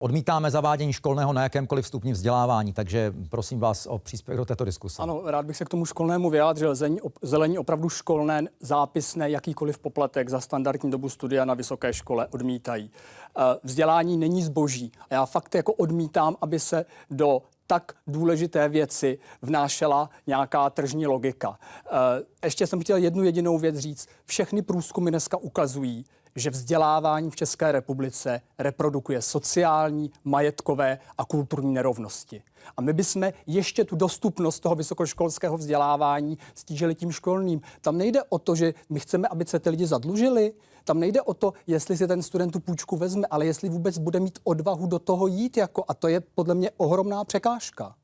Odmítáme zavádění školného na jakémkoliv stupni vzdělávání, takže prosím vás o příspěvek do této diskuse. Ano, rád bych se k tomu školnému vyjádřil. Zelení, opravdu školné, zápisné, jakýkoliv poplatek za standardní dobu studia na vysoké škole odmítají. Eh, vzdělání není zboží. A já fakt jako odmítám, aby se do tak důležité věci vnášela nějaká tržní logika. Eh, ještě jsem chtěl jednu jedinou věc říct. Všechny průzkumy dneska ukazují, že vzdělávání v České republice reprodukuje sociální, majetkové a kulturní nerovnosti. A my bychom ještě tu dostupnost toho vysokoškolského vzdělávání stížili tím školným. Tam nejde o to, že my chceme, aby se ty lidi zadlužili. Tam nejde o to, jestli si ten student tu půjčku vezme, ale jestli vůbec bude mít odvahu do toho jít. Jako, a to je podle mě ohromná překážka.